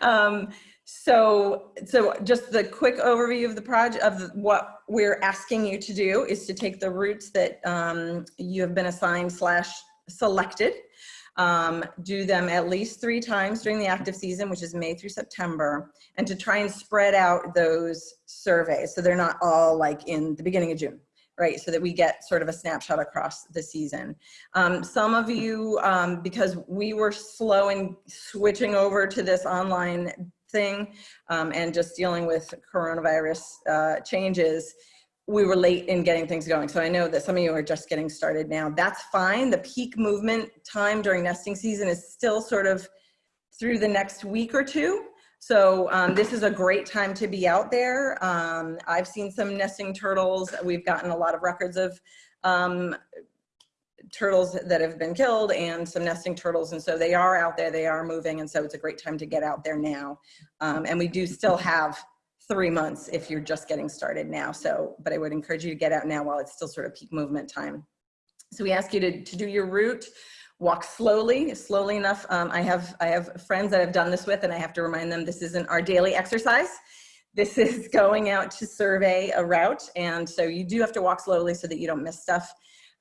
um, so, so just the quick overview of the project of the, what we're asking you to do is to take the routes that um, you have been assigned slash selected, um, do them at least three times during the active season, which is May through September, and to try and spread out those surveys so they're not all like in the beginning of June right? So that we get sort of a snapshot across the season. Um, some of you, um, because we were slow in switching over to this online thing um, and just dealing with coronavirus uh, changes, we were late in getting things going. So I know that some of you are just getting started now. That's fine. The peak movement time during nesting season is still sort of through the next week or two. So um, this is a great time to be out there. Um, I've seen some nesting turtles. We've gotten a lot of records of um, turtles that have been killed and some nesting turtles. And so they are out there, they are moving. And so it's a great time to get out there now. Um, and we do still have three months if you're just getting started now. So, but I would encourage you to get out now while it's still sort of peak movement time. So we ask you to, to do your route, walk slowly, slowly enough. Um, I have I have friends that I've done this with and I have to remind them this isn't our daily exercise. This is going out to survey a route. And so you do have to walk slowly so that you don't miss stuff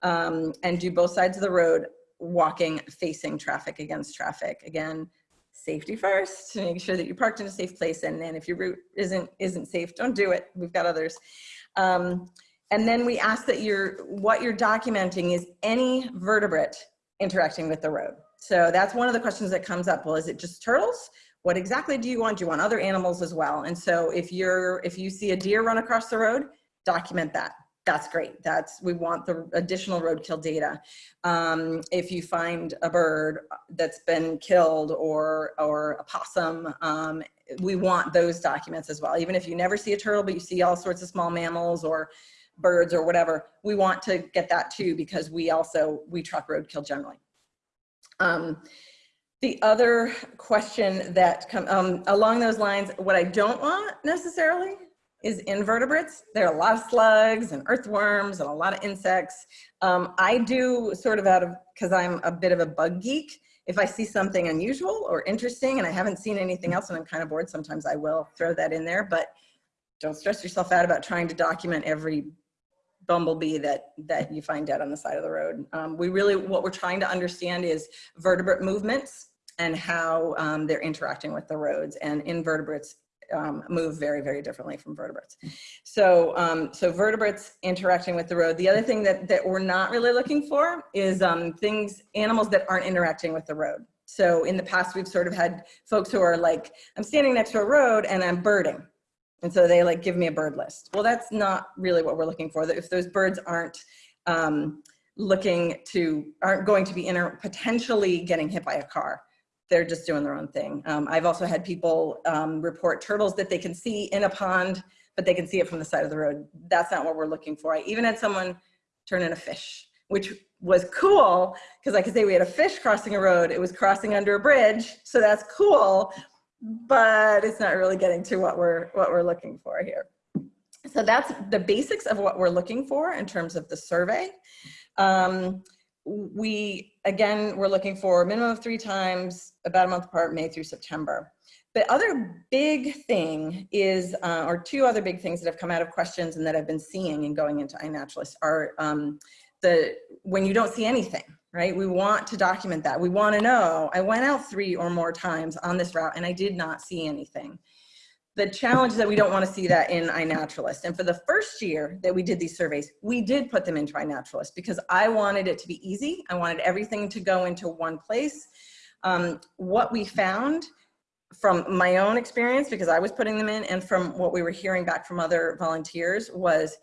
um, and do both sides of the road walking facing traffic against traffic. Again, safety first to make sure that you're parked in a safe place. And then if your route isn't, isn't safe, don't do it. We've got others. Um, and then we ask that you're, what you're documenting is any vertebrate interacting with the road. So that's one of the questions that comes up. Well, is it just turtles? What exactly do you want? Do you want other animals as well? And so if you're, if you see a deer run across the road, document that that's great. That's, we want the additional roadkill data. Um, if you find a bird that's been killed or, or a possum, um, we want those documents as well. Even if you never see a turtle, but you see all sorts of small mammals or birds or whatever, we want to get that too because we also, we track roadkill generally. Um, the other question that come um, along those lines, what I don't want necessarily is invertebrates. There are a lot of slugs and earthworms and a lot of insects. Um, I do sort of out of, cause I'm a bit of a bug geek, if I see something unusual or interesting and I haven't seen anything else and I'm kind of bored, sometimes I will throw that in there, but don't stress yourself out about trying to document every bumblebee that, that you find dead on the side of the road. Um, we really, what we're trying to understand is vertebrate movements and how um, they're interacting with the roads and invertebrates um, move very, very differently from vertebrates. So, um, so vertebrates interacting with the road. The other thing that, that we're not really looking for is um, things, animals that aren't interacting with the road. So in the past, we've sort of had folks who are like, I'm standing next to a road and I'm birding. And so they like give me a bird list. Well, that's not really what we're looking for. If those birds aren't um, looking to, aren't going to be inter potentially getting hit by a car, they're just doing their own thing. Um, I've also had people um, report turtles that they can see in a pond, but they can see it from the side of the road. That's not what we're looking for. I even had someone turn in a fish, which was cool because I could say we had a fish crossing a road. It was crossing under a bridge, so that's cool, but it's not really getting to what we're what we're looking for here. So that's the basics of what we're looking for in terms of the survey. Um, we, again, we're looking for a minimum of three times, about a month apart, May through September. The other big thing is, uh, or two other big things that have come out of questions and that I've been seeing and going into iNaturalist are um, the, when you don't see anything, right? We want to document that. We want to know, I went out three or more times on this route and I did not see anything the challenge that we don't want to see that in iNaturalist. And for the first year that we did these surveys, we did put them into iNaturalist because I wanted it to be easy. I wanted everything to go into one place. Um, what we found from my own experience, because I was putting them in, and from what we were hearing back from other volunteers was,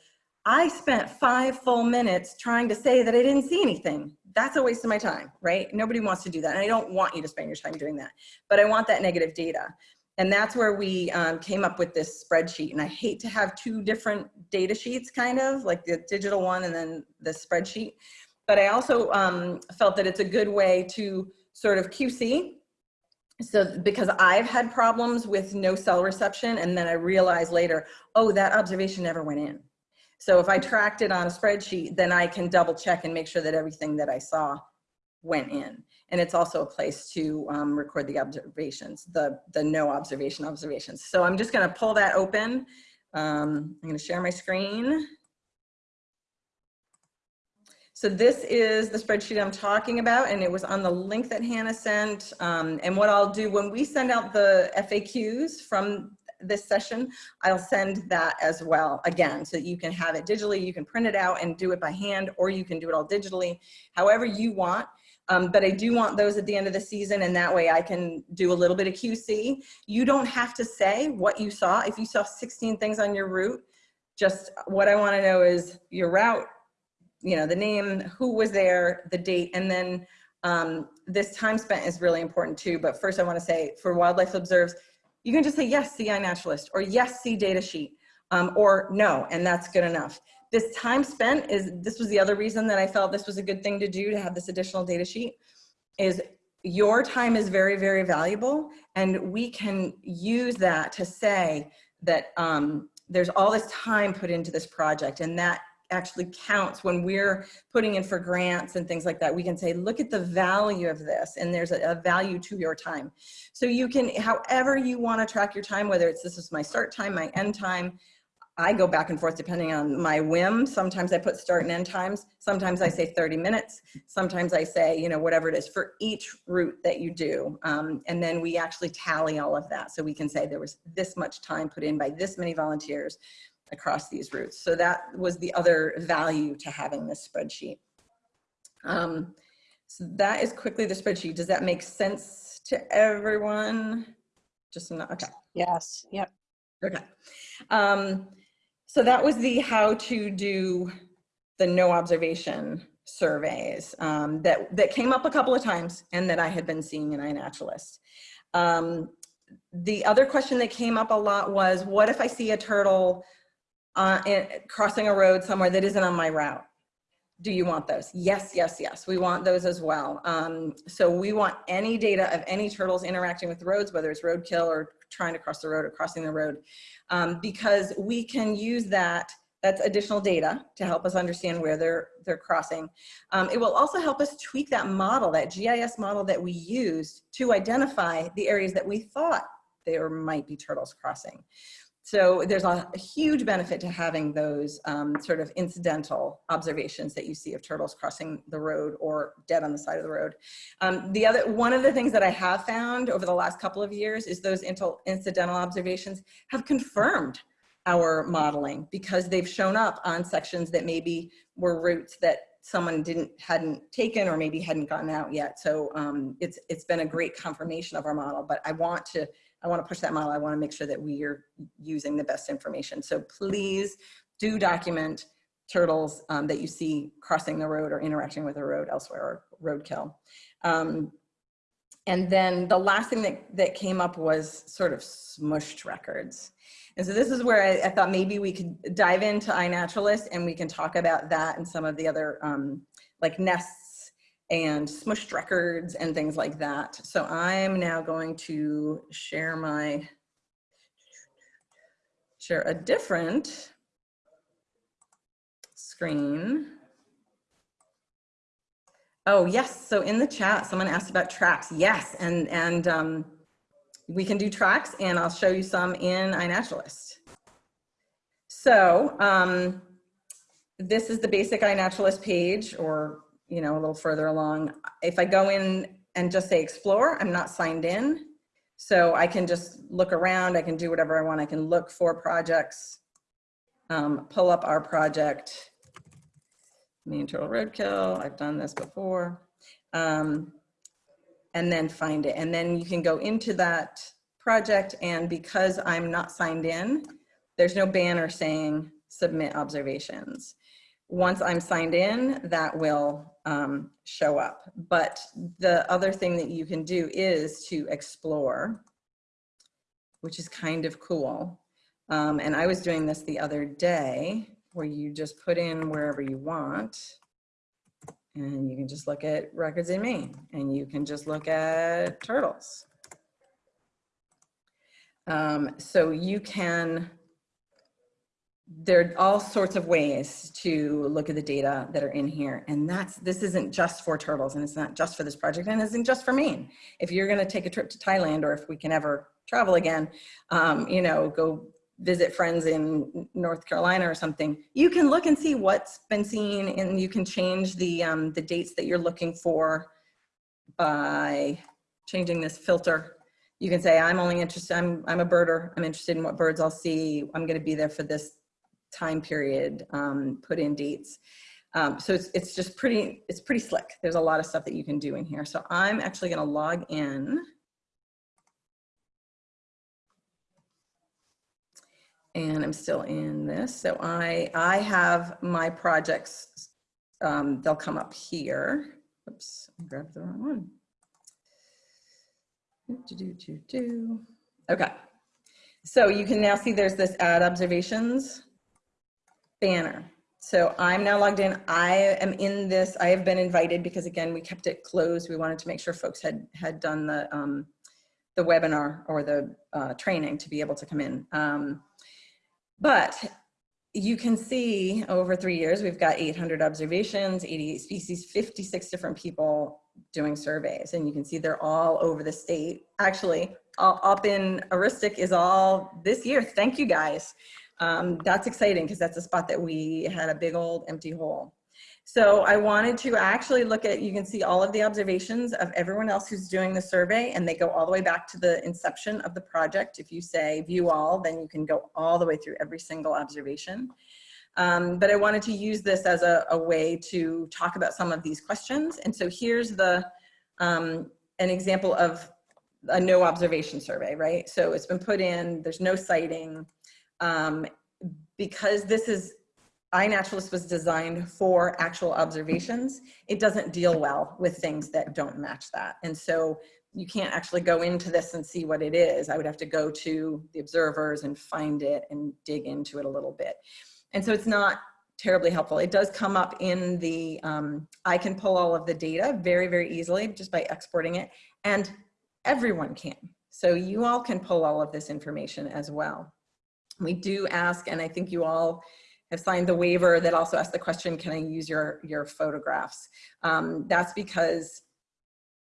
I spent five full minutes trying to say that I didn't see anything. That's a waste of my time, right? Nobody wants to do that. And I don't want you to spend your time doing that, but I want that negative data. And that's where we um, came up with this spreadsheet. And I hate to have two different data sheets, kind of like the digital one and then the spreadsheet. But I also um, felt that it's a good way to sort of QC. So because I've had problems with no cell reception and then I realized later, oh, that observation never went in. So if I tracked it on a spreadsheet, then I can double check and make sure that everything that I saw went in. And it's also a place to um, record the observations, the, the no observation observations. So I'm just gonna pull that open. Um, I'm gonna share my screen. So this is the spreadsheet I'm talking about, and it was on the link that Hannah sent. Um, and what I'll do when we send out the FAQs from this session, I'll send that as well again, so you can have it digitally. You can print it out and do it by hand, or you can do it all digitally, however you want. Um, but I do want those at the end of the season, and that way I can do a little bit of QC. You don't have to say what you saw. If you saw 16 things on your route, just what I want to know is your route, you know, the name, who was there, the date, and then um, this time spent is really important too. But first I wanna say for Wildlife Observes, you can just say, yes, see naturalist, or yes, see data sheet, um, or no, and that's good enough. This time spent is, this was the other reason that I felt this was a good thing to do to have this additional data sheet, is your time is very, very valuable, and we can use that to say that um, there's all this time put into this project, and that actually counts when we're putting in for grants and things like that. We can say, look at the value of this and there's a, a value to your time. So you can, however you want to track your time, whether it's this is my start time, my end time, I go back and forth depending on my whim. Sometimes I put start and end times. Sometimes I say 30 minutes. Sometimes I say, you know, whatever it is for each route that you do. Um, and then we actually tally all of that. So we can say there was this much time put in by this many volunteers across these routes. So that was the other value to having this spreadsheet. Um, so that is quickly the spreadsheet. Does that make sense to everyone? Just not, okay. Yes, yep. Okay. Um, so that was the how to do the no observation surveys um, that, that came up a couple of times and that I had been seeing in iNaturalist. Um, the other question that came up a lot was, what if I see a turtle uh, crossing a road somewhere that isn't on my route. Do you want those? Yes, yes, yes. We want those as well. Um, so we want any data of any turtles interacting with roads, whether it's roadkill or trying to cross the road or crossing the road, um, because we can use that that's additional data to help us understand where they're they're crossing. Um, it will also help us tweak that model, that GIS model that we used to identify the areas that we thought there might be turtles crossing. So there's a, huge benefit to having those um, sort of incidental observations that you see of turtles crossing the road or dead on the side of the road. Um, the other, one of the things that I have found over the last couple of years is those incidental observations have confirmed our modeling because they've shown up on sections that maybe were routes that someone didn't hadn't taken or maybe hadn't gotten out yet. So um, it's it's been a great confirmation of our model. But I want to I want to push that model. I want to make sure that we are using the best information. So please do document turtles um, that you see crossing the road or interacting with a road elsewhere or roadkill. Um, and then the last thing that, that came up was sort of smushed records. And so this is where I, I thought maybe we could dive into iNaturalist and we can talk about that and some of the other um, like nests and smushed records and things like that. So I'm now going to share my, share a different screen. Oh yes, so in the chat, someone asked about tracks. Yes, and, and um, we can do tracks and I'll show you some in iNaturalist. So um, this is the basic iNaturalist page or you know, a little further along. If I go in and just say explore, I'm not signed in. So I can just look around, I can do whatever I want. I can look for projects, um, pull up our project, Maine Turtle Roadkill, I've done this before, um, and then find it. And then you can go into that project and because I'm not signed in, there's no banner saying submit observations once I'm signed in, that will um, show up. But the other thing that you can do is to explore, which is kind of cool. Um, and I was doing this the other day where you just put in wherever you want and you can just look at records in Maine and you can just look at turtles. Um, so you can there are all sorts of ways to look at the data that are in here. And that's, this isn't just for turtles and it's not just for this project and it isn't just for Maine. If you're gonna take a trip to Thailand or if we can ever travel again, um, you know, go visit friends in North Carolina or something, you can look and see what's been seen and you can change the, um, the dates that you're looking for by changing this filter. You can say, I'm only interested, I'm, I'm a birder. I'm interested in what birds I'll see. I'm gonna be there for this time period, um, put in dates. Um, so it's, it's just pretty, it's pretty slick. There's a lot of stuff that you can do in here. So I'm actually gonna log in. And I'm still in this. So I, I have my projects, um, they'll come up here. Oops, I grabbed the wrong one. Do, do, do, do. Okay. So you can now see there's this add observations banner. So I'm now logged in. I am in this. I have been invited because again, we kept it closed. We wanted to make sure folks had had done the um, the webinar or the uh, training to be able to come in. Um, but you can see over three years, we've got 800 observations, 88 species, 56 different people doing surveys. And you can see they're all over the state. Actually, up in Aroostook is all this year. Thank you guys. Um, that's exciting because that's a spot that we had a big old empty hole. So I wanted to actually look at, you can see all of the observations of everyone else who's doing the survey and they go all the way back to the inception of the project. If you say view all, then you can go all the way through every single observation. Um, but I wanted to use this as a, a, way to talk about some of these questions. And so here's the, um, an example of a no observation survey, right? So it's been put in, there's no sighting, um, because this is iNaturalist was designed for actual observations, it doesn't deal well with things that don't match that. And so you can't actually go into this and see what it is. I would have to go to the observers and find it and dig into it a little bit. And so it's not terribly helpful. It does come up in the, um, I can pull all of the data very, very easily just by exporting it and everyone can. So you all can pull all of this information as well. We do ask, and I think you all have signed the waiver that also asks the question, can I use your, your photographs? Um, that's because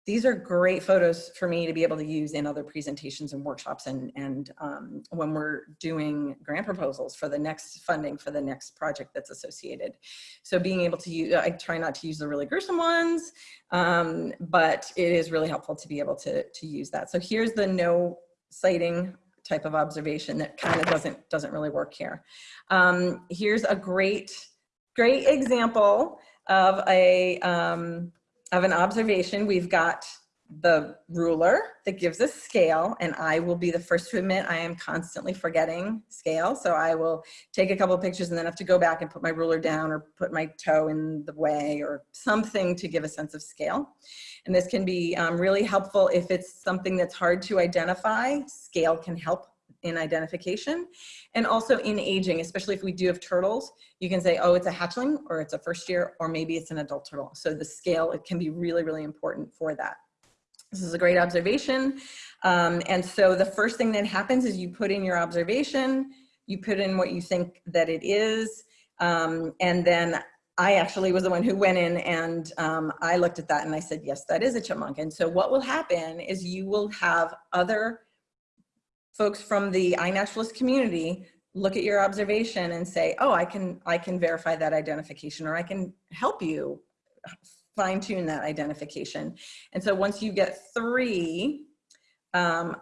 these are great photos for me to be able to use in other presentations and workshops and, and um, when we're doing grant proposals for the next funding for the next project that's associated. So being able to use, I try not to use the really gruesome ones, um, but it is really helpful to be able to, to use that. So here's the no sighting type of observation that kind of doesn't, doesn't really work here. Um, here's a great, great example of a, um, of an observation. We've got the ruler that gives us scale and I will be the first to admit I am constantly forgetting scale. So I will take a couple pictures and then have to go back and put my ruler down or put my toe in the way or something to give a sense of scale. And this can be um, really helpful if it's something that's hard to identify. Scale can help in identification and also in aging, especially if we do have turtles, you can say, oh, it's a hatchling or it's a first year, or maybe it's an adult turtle. So the scale, it can be really, really important for that. This is a great observation. Um, and so the first thing that happens is you put in your observation, you put in what you think that it is, um, and then I actually was the one who went in and um, I looked at that and I said, yes, that is a chipmunk. And so what will happen is you will have other folks from the iNaturalist community look at your observation and say, oh, I can, I can verify that identification or I can help you fine tune that identification. And so once you get three um,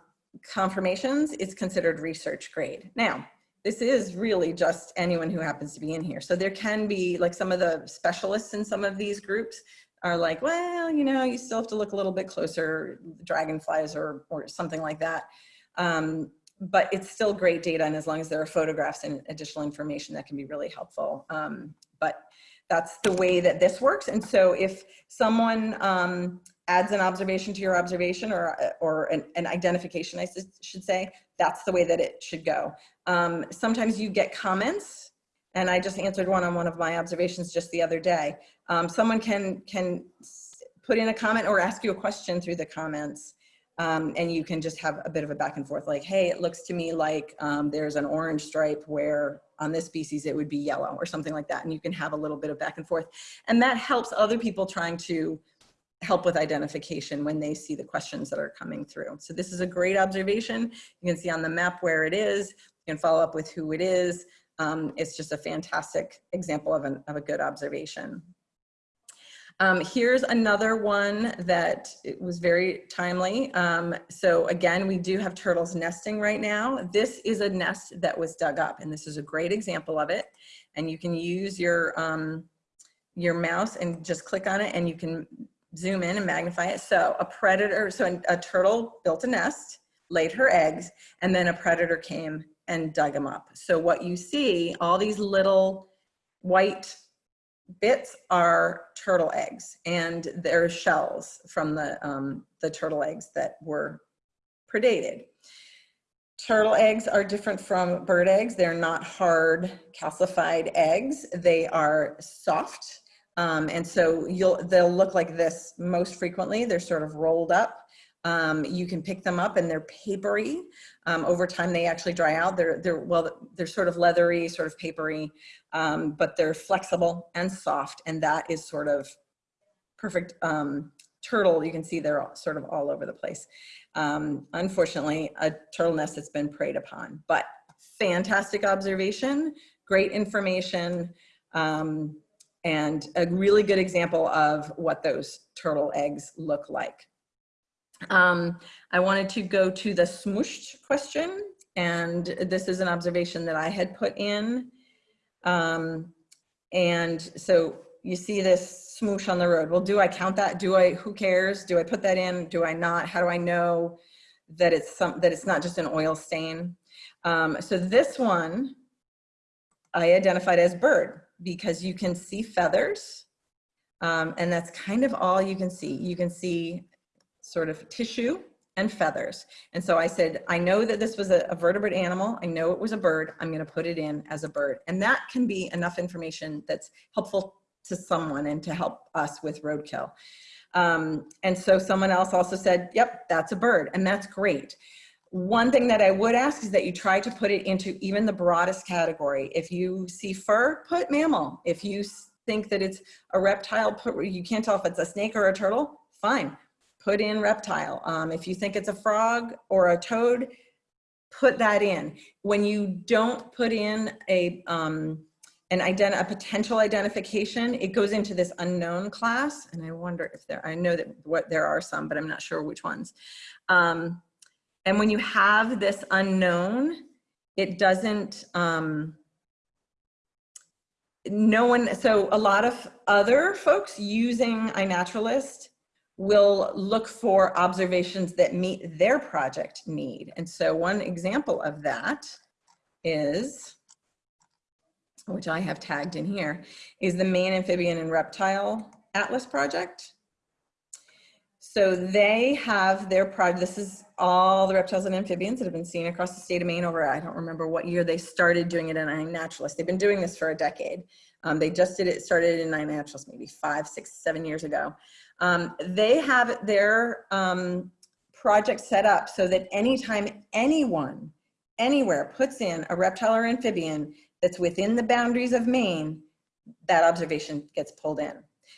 confirmations, it's considered research grade. Now, this is really just anyone who happens to be in here. So there can be like some of the specialists in some of these groups are like, well, you know, you still have to look a little bit closer, dragonflies or, or something like that. Um, but it's still great data and as long as there are photographs and additional information that can be really helpful. Um, but that's the way that this works. And so if someone um, adds an observation to your observation or, or an, an identification, I should say, that's the way that it should go. Um, sometimes you get comments and I just answered one on one of my observations just the other day. Um, someone can, can put in a comment or ask you a question through the comments Um, and you can just have a bit of a back and forth like, hey, it looks to me like um, there's an orange stripe where on this species it would be yellow or something like that. And you can have a little bit of back and forth. And that helps other people trying to help with identification when they see the questions that are coming through. So this is a great observation. You can see on the map where it is. You can follow up with who it is. Um, it's just a fantastic example of, an, of a good observation. Um, here's another one that was very timely. Um, so again, we do have turtles nesting right now. This is a nest that was dug up and this is a great example of it. And you can use your, um, your mouse and just click on it and you can zoom in and magnify it. So a predator, so a turtle built a nest, laid her eggs, and then a predator came and dug them up. So what you see, all these little white bits are turtle eggs and they're shells from the, um, the turtle eggs that were predated. Turtle eggs are different from bird eggs. They're not hard calcified eggs. They are soft. Um, and so you'll, they'll look like this most frequently. They're sort of rolled up. Um, you can pick them up and they're papery. Um, over time, they actually dry out. They're, they're, well, they're sort of leathery, sort of papery, um, but they're flexible and soft. And that is sort of perfect um, turtle. You can see they're all, sort of all over the place. Um, unfortunately, a turtle nest that's been preyed upon, but fantastic observation, great information, um, and a really good example of what those turtle eggs look like. Um, I wanted to go to the smooshed question, and this is an observation that I had put in. Um, and so you see this smoosh on the road. Well, do I count that? Do I, who cares? Do I put that in? Do I not? How do I know that it's some, that it's not just an oil stain? Um, so this one I identified as bird because you can see feathers um, and that's kind of all you can see. You can see sort of tissue and feathers. And so I said, I know that this was a, a, vertebrate animal. I know it was a bird. I'm going to put it in as a bird. And that can be enough information that's helpful to someone and to help us with roadkill. Um, and so someone else also said, yep, that's a bird. And that's great. One thing that I would ask is that you try to put it into even the broadest category. If you see fur, put mammal. If you think that it's a reptile, put, you can't tell if it's a snake or a turtle, fine put in reptile. Um, if you think it's a frog or a toad, put that in. When you don't put in a, um, an ident a potential identification, it goes into this unknown class. And I wonder if there, I know that what there are some, but I'm not sure which ones. Um, and when you have this unknown, it doesn't, um, no one, so a lot of other folks using iNaturalist will look for observations that meet their project need. And so one example of that is, which I have tagged in here, is the Maine Amphibian and Reptile Atlas Project. So they have their project, this is all the reptiles and amphibians that have been seen across the state of Maine over, I don't remember what year they started doing it in iNaturalist. They've been doing this for a decade. Um, they just did it, started in iNaturalist maybe five, six, seven years ago. Um, they have their um, project set up so that anytime anyone, anywhere puts in a reptile or amphibian that's within the boundaries of Maine, that observation gets pulled in.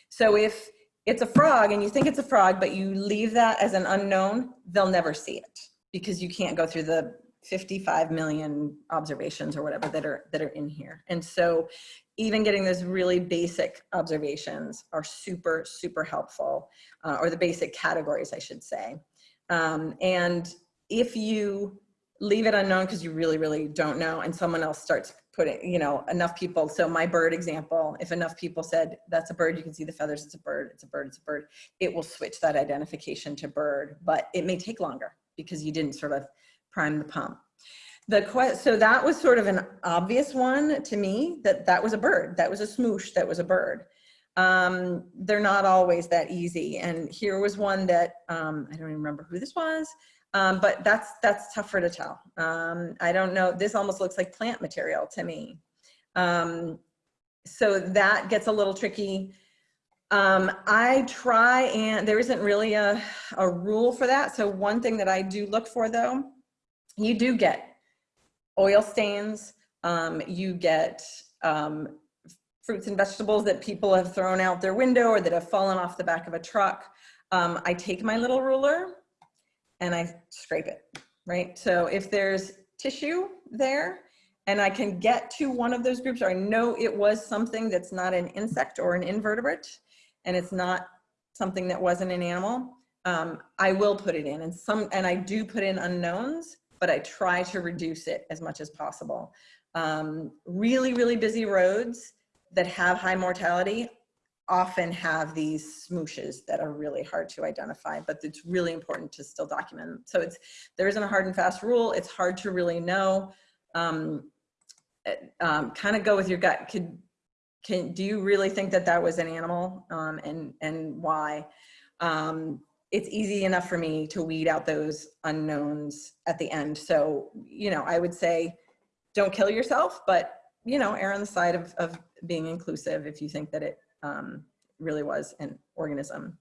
So if it's a frog and you think it's a frog, but you leave that as an unknown, they'll never see it because you can't go through the 55 million observations or whatever that are that are in here. And so even getting those really basic observations are super, super helpful, uh, or the basic categories, I should say. Um, and if you leave it unknown because you really, really don't know, and someone else starts putting, you know, enough people, so my bird example, if enough people said, that's a bird, you can see the feathers, it's a bird, it's a bird, it's a bird, it will switch that identification to bird, but it may take longer because you didn't sort of prime the pump. The so that was sort of an obvious one to me that that was a bird, that was a smoosh, that was a bird. Um, they're not always that easy. And here was one that um, I don't even remember who this was, um, but that's that's tougher to tell. Um, I don't know. This almost looks like plant material to me. Um, so that gets a little tricky. Um, I try and there isn't really a, a rule for that. So one thing that I do look for though, you do get oil stains, um, you get um, fruits and vegetables that people have thrown out their window or that have fallen off the back of a truck. Um, I take my little ruler and I scrape it, right? So if there's tissue there and I can get to one of those groups or I know it was something that's not an insect or an invertebrate and it's not something that wasn't an animal, um, I will put it in and some, and I do put in unknowns, but I try to reduce it as much as possible. Um, really, really busy roads that have high mortality often have these smooshes that are really hard to identify, but it's really important to still document. So it's, there isn't a hard and fast rule. It's hard to really know. Um, um, kind of go with your gut. Could, can, do you really think that that was an animal um, and, and why? Um, it's easy enough for me to weed out those unknowns at the end. So, you know, I would say don't kill yourself, but, you know, err on the side of, of being inclusive if you think that it um, really was an organism.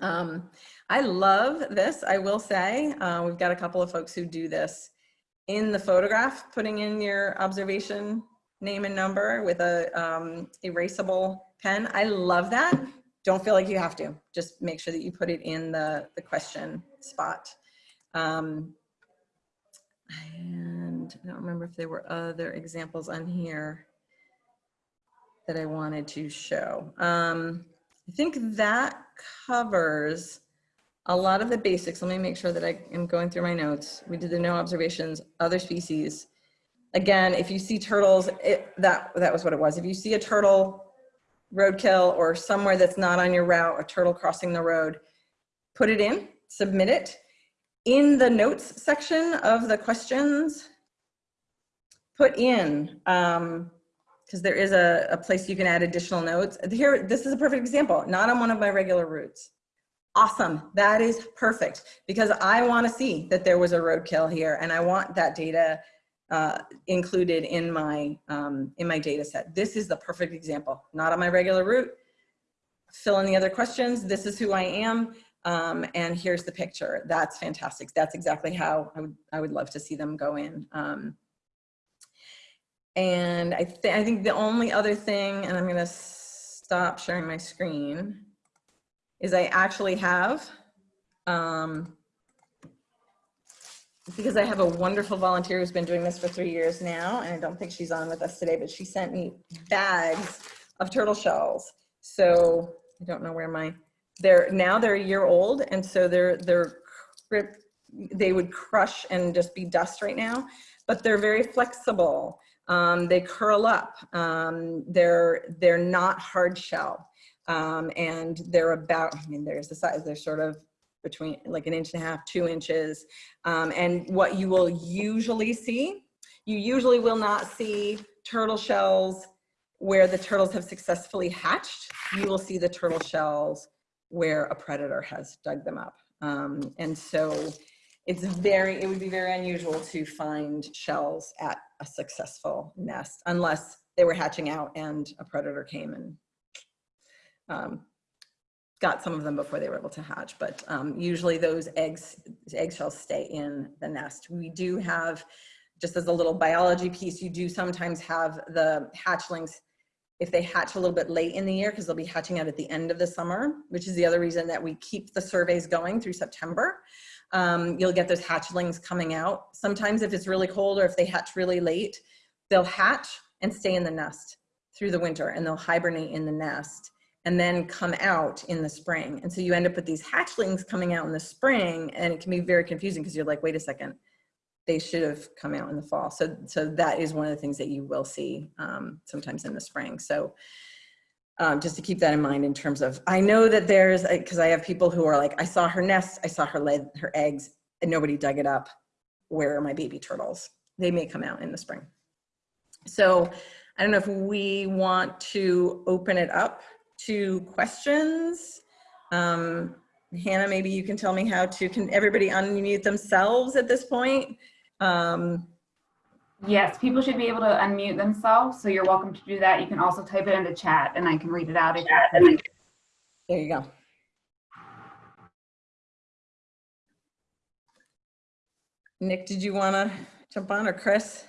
Um, I love this, I will say. Uh, we've got a couple of folks who do this in the photograph, putting in your observation name and number with a um, erasable pen. I love that. Don't feel like you have to. Just make sure that you put it in the, the question spot. Um, and I don't remember if there were other examples on here that I wanted to show. Um, I think that covers a lot of the basics. Let me make sure that I am going through my notes. We did the no observations, other species. Again, if you see turtles, it, that, that was what it was. If you see a turtle roadkill or somewhere that's not on your route, a turtle crossing the road, put it in, submit it. In the notes section of the questions, put in um, because there is a, a place you can add additional notes. Here, this is a perfect example, not on one of my regular routes. Awesome, that is perfect because I wanna see that there was a roadkill here and I want that data uh, included in my, um, in my data set. This is the perfect example, not on my regular route. Fill in the other questions, this is who I am, um, and here's the picture. That's fantastic. That's exactly how I would, I would love to see them go in. Um, and I, th I think the only other thing, and I'm gonna stop sharing my screen, is I actually have, um, because I have a wonderful volunteer who's been doing this for three years now, and I don't think she's on with us today, but she sent me bags of turtle shells. So I don't know where my, they're, now they're a year old, and so they're, they're, they would crush and just be dust right now, but they're very flexible. Um, they curl up. Um, they're, they're not hard shell. Um, and they're about, I mean, there's the size, they're sort of between like an inch and a half, two inches. Um, and what you will usually see, you usually will not see turtle shells where the turtles have successfully hatched. You will see the turtle shells where a predator has dug them up. Um, and so it's very, it would be very unusual to find shells at a successful nest unless they were hatching out and a predator came and um, got some of them before they were able to hatch. But um, usually those eggs, eggshells stay in the nest. We do have, just as a little biology piece, you do sometimes have the hatchlings if they hatch a little bit late in the year because they'll be hatching out at the end of the summer, which is the other reason that we keep the surveys going through September um, you'll get those hatchlings coming out. Sometimes if it's really cold or if they hatch really late, they'll hatch and stay in the nest through the winter and they'll hibernate in the nest and then come out in the spring. And so you end up with these hatchlings coming out in the spring and it can be very confusing because you're like, wait a second, they should have come out in the fall. So, so that is one of the things that you will see um, sometimes in the spring. So um, just to keep that in mind in terms of, I know that there's, because I have people who are like, I saw her nest, I saw her lay her eggs, and nobody dug it up. Where are my baby turtles? They may come out in the spring. So I don't know if we want to open it up to questions. Um, Hannah, maybe you can tell me how to, can everybody unmute themselves at this point? Um, Yes, people should be able to unmute themselves, so you're welcome to do that. You can also type it into chat and I can read it out if you There you go. Nick, did you want to jump on or Chris?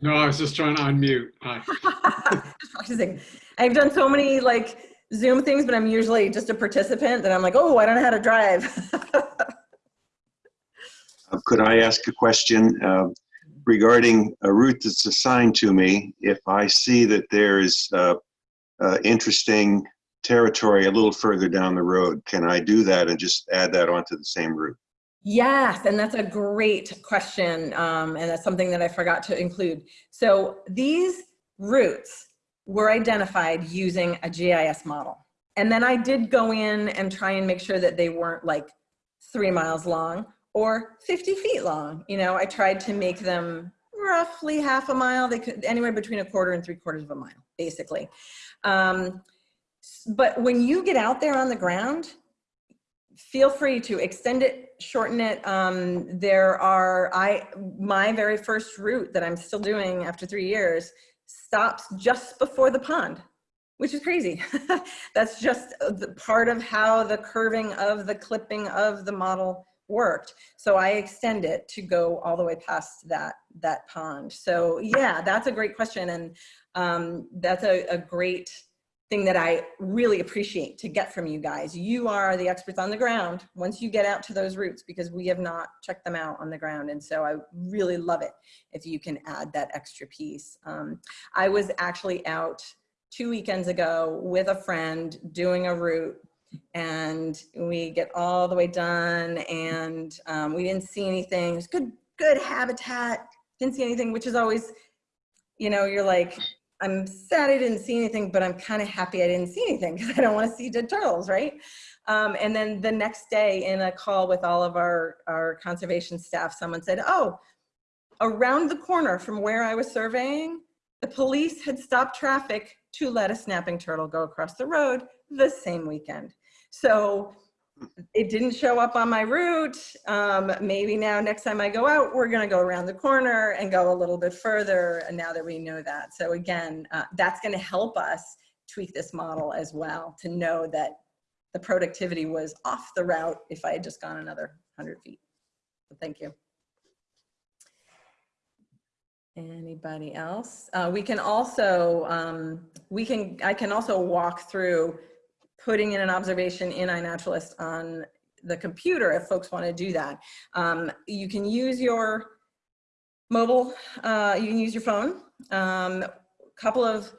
No, I was just trying to unmute. Just practicing. I've done so many like Zoom things, but I'm usually just a participant that I'm like, oh, I don't know how to drive. Uh, Could I ask a question uh, regarding a route that's assigned to me? If I see that there is uh, uh, interesting territory a little further down the road, can I do that and just add that onto the same route? Yes, and that's a great question. Um, and that's something that I forgot to include. So these routes were identified using a GIS model. And then I did go in and try and make sure that they weren't like three miles long or 50 feet long. You know, I tried to make them roughly half a mile. They could anywhere between a quarter and three quarters of a mile, basically. Um, but when you get out there on the ground, feel free to extend it, shorten it. Um, there are, I, my very first route that I'm still doing after three years stops just before the pond, which is crazy. That's just part of how the curving of the clipping of the model worked. So I extend it to go all the way past that, that pond. So yeah, that's a great question. And um, that's a, a great thing that I really appreciate to get from you guys. You are the experts on the ground once you get out to those routes because we have not checked them out on the ground. And so I really love it if you can add that extra piece. Um, I was actually out two weekends ago with a friend doing a route and we get all the way done and um, we didn't see anything. Good, good habitat. Didn't see anything, which is always, you know, you're like, I'm sad I didn't see anything, but I'm kind of happy I didn't see anything because I don't want to see dead turtles, right? Um, and then the next day in a call with all of our, our conservation staff, someone said, oh, around the corner from where I was surveying, the police had stopped traffic to let a snapping turtle go across the road the same weekend. So it didn't show up on my route. Um, maybe now next time I go out, we're gonna go around the corner and go a little bit further and now that we know that. So again, uh, that's gonna help us tweak this model as well to know that the productivity was off the route if I had just gone another 100 feet. So thank you. Anybody else? Uh, we can also, um, we can, I can also walk through putting in an observation in iNaturalist on the computer if folks want to do that. Um, you can use your mobile, uh, you can use your phone. Um, couple of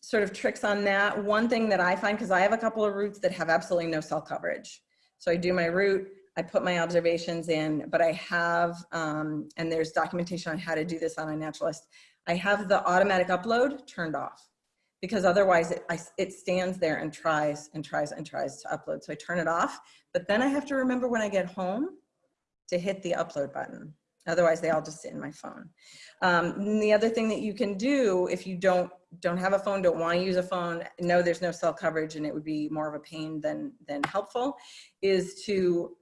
sort of tricks on that. One thing that I find, because I have a couple of routes that have absolutely no cell coverage. So I do my route, I put my observations in, but I have, um, and there's documentation on how to do this on iNaturalist. I have the automatic upload turned off because otherwise it, I, it stands there and tries and tries and tries to upload. So I turn it off, but then I have to remember when I get home to hit the upload button. Otherwise they all just sit in my phone. Um, the other thing that you can do if you don't don't have a phone, don't want to use a phone, know there's no cell coverage and it would be more of a pain than, than helpful, is to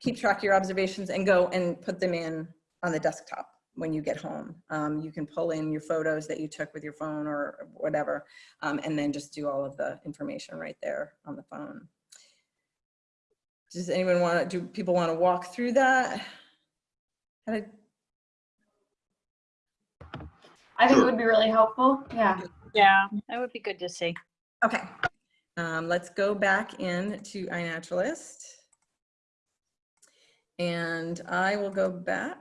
keep track of your observations and go and put them in on the desktop when you get home. Um, you can pull in your photos that you took with your phone or whatever, um, and then just do all of the information right there on the phone. Does anyone want to, do people want to walk through that? How did- I think it would be really helpful. Yeah. Yeah, that would be good to see. Okay, um, let's go back in to iNaturalist. And I will go back.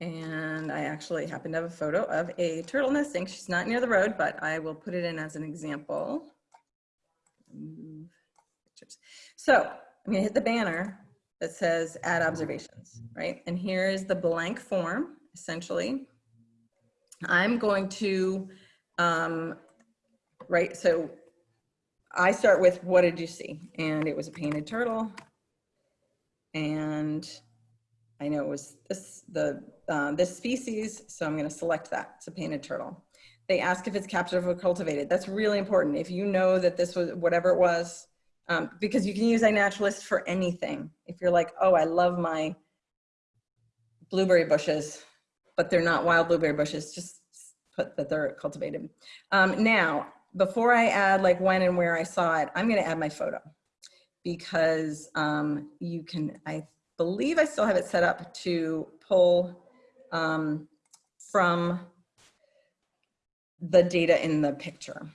And I actually happen to have a photo of a turtle nesting. She's not near the road, but I will put it in as an example. So I'm gonna hit the banner that says add observations, right? And here is the blank form, essentially. I'm going to, um, right, so I start with what did you see? And it was a painted turtle. And I know it was this, the, uh, this species, so I'm gonna select that, it's a painted turtle. They ask if it's captive or cultivated. That's really important. If you know that this was, whatever it was, um, because you can use iNaturalist for anything. If you're like, oh, I love my blueberry bushes, but they're not wild blueberry bushes, just put that they're cultivated. Um, now, before I add like when and where I saw it, I'm gonna add my photo. Because um, you can, I believe I still have it set up to pull um, from the data in the picture.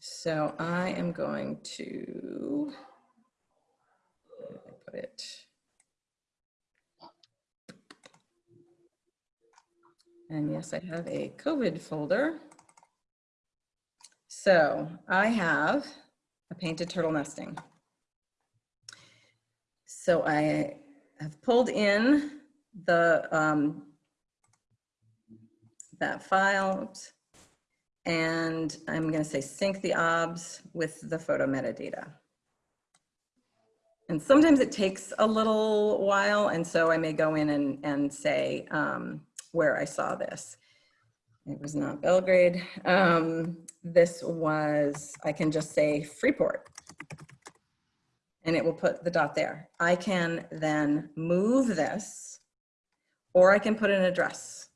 So I am going to put it. And yes, I have a COVID folder. So I have a painted turtle nesting. So I have pulled in the, um, that file, and I'm gonna say sync the obs with the photo metadata. And sometimes it takes a little while, and so I may go in and, and say um, where I saw this. It was not Belgrade. Um, this was, I can just say Freeport. And it will put the dot there. I can then move this, or I can put an address.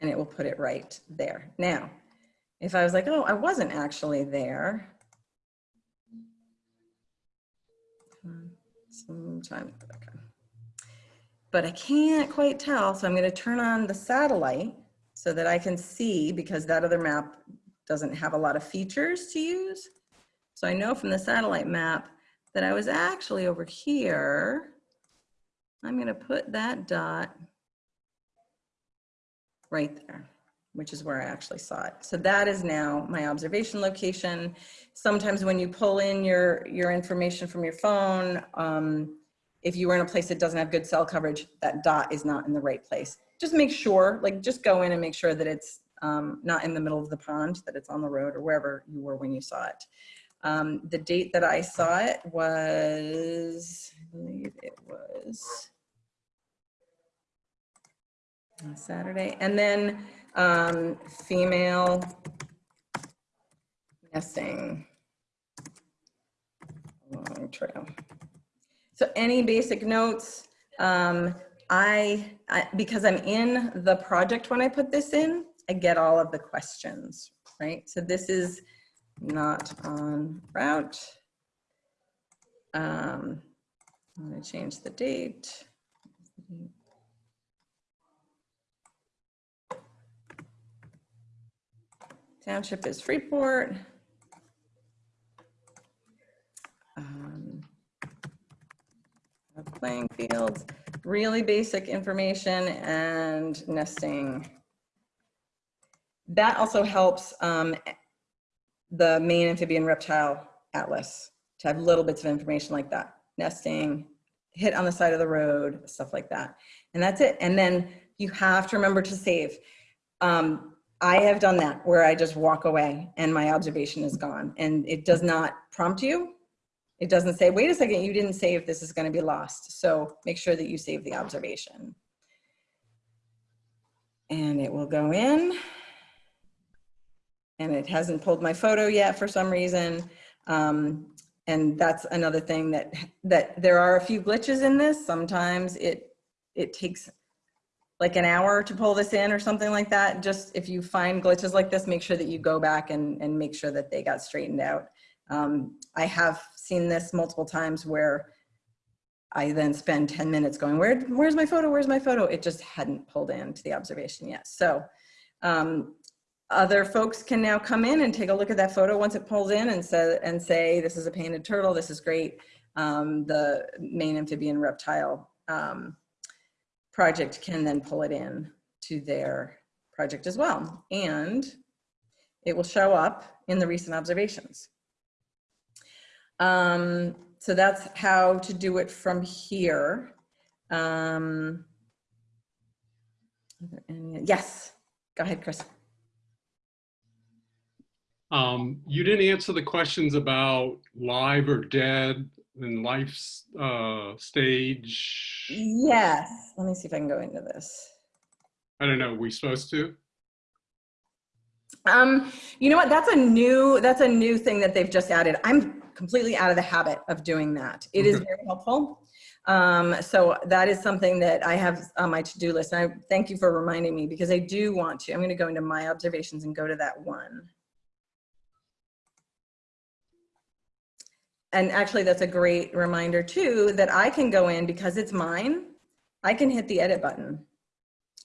And it will put it right there. Now, if I was like, oh, I wasn't actually there. Sometime, okay. But I can't quite tell, so I'm gonna turn on the satellite so that I can see, because that other map doesn't have a lot of features to use. So I know from the satellite map that I was actually over here. I'm gonna put that dot right there, which is where I actually saw it. So that is now my observation location. Sometimes when you pull in your, your information from your phone, um, if you were in a place that doesn't have good cell coverage, that dot is not in the right place. Just make sure, like just go in and make sure that it's um, not in the middle of the pond, that it's on the road or wherever you were when you saw it. Um, the date that I saw it was, I believe it was Saturday. And then um, female nesting trail. So any basic notes, um, I, I, because I'm in the project when I put this in, I get all of the questions, right? So this is not on route. Um, I'm gonna change the date. Township is Freeport. Um, Playing fields, really basic information and nesting. That also helps um, the Maine amphibian reptile atlas to have little bits of information like that. Nesting, hit on the side of the road, stuff like that. And that's it. And then you have to remember to save. Um, I have done that where I just walk away and my observation is gone and it does not prompt you. It doesn't say, wait a second, you didn't save, this is gonna be lost. So make sure that you save the observation. And it will go in. And it hasn't pulled my photo yet for some reason. Um, and that's another thing that, that there are a few glitches in this. Sometimes it, it takes like an hour to pull this in or something like that. Just if you find glitches like this, make sure that you go back and, and make sure that they got straightened out. Um, I have seen this multiple times where I then spend 10 minutes going, Where, where's my photo, where's my photo? It just hadn't pulled into the observation yet. So um, other folks can now come in and take a look at that photo once it pulls in and say, and say this is a painted turtle, this is great. Um, the Maine amphibian reptile um, project can then pull it in to their project as well. And it will show up in the recent observations. Um, so that's how to do it from here. Um, yes, go ahead, Chris. Um, you didn't answer the questions about live or dead and life uh, stage. Yes, let me see if I can go into this. I don't know. we supposed to? Um, you know what? That's a new that's a new thing that they've just added. I'm completely out of the habit of doing that. It is Okay. very helpful. Um, so that is something that I have on my to-do list. And I thank you for reminding me because I do want to. I'm going to go into my observations and go to that one. And actually, that's a great reminder too, that I can go in because it's mine. I can hit the edit button